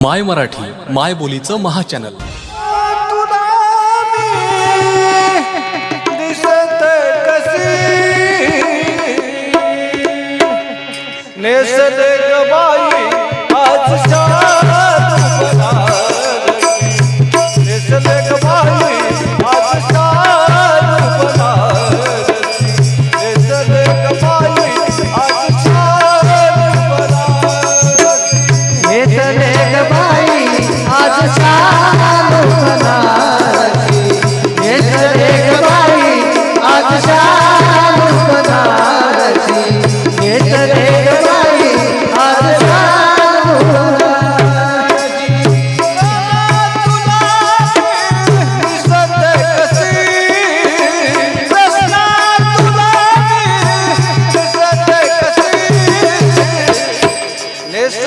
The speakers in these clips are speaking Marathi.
माय मराठी माय बोलीचं महाचॅनल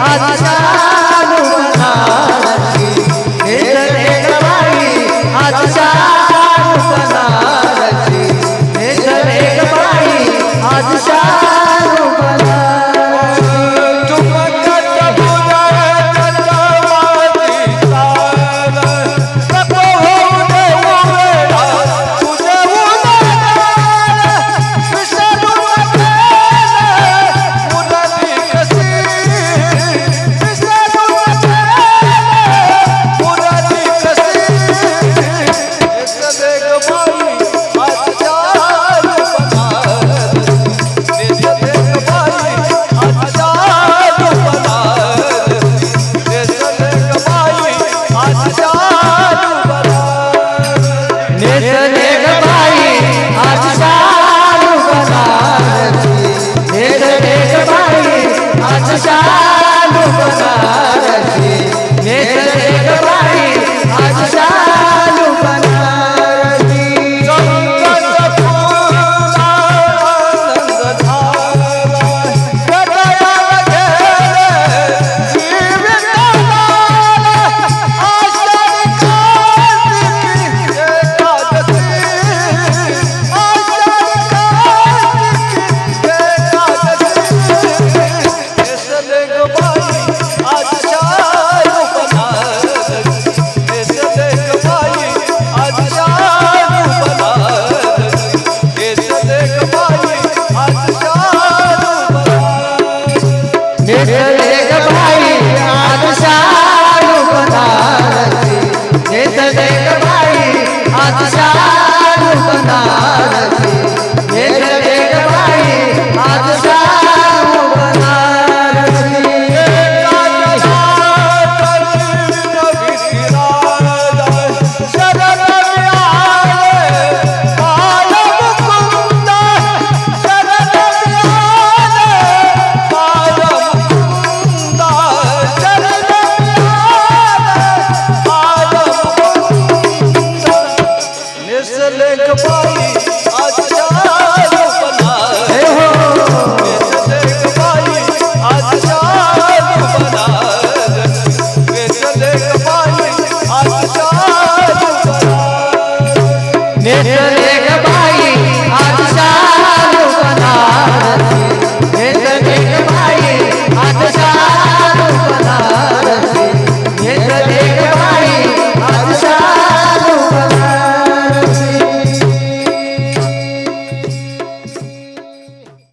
आज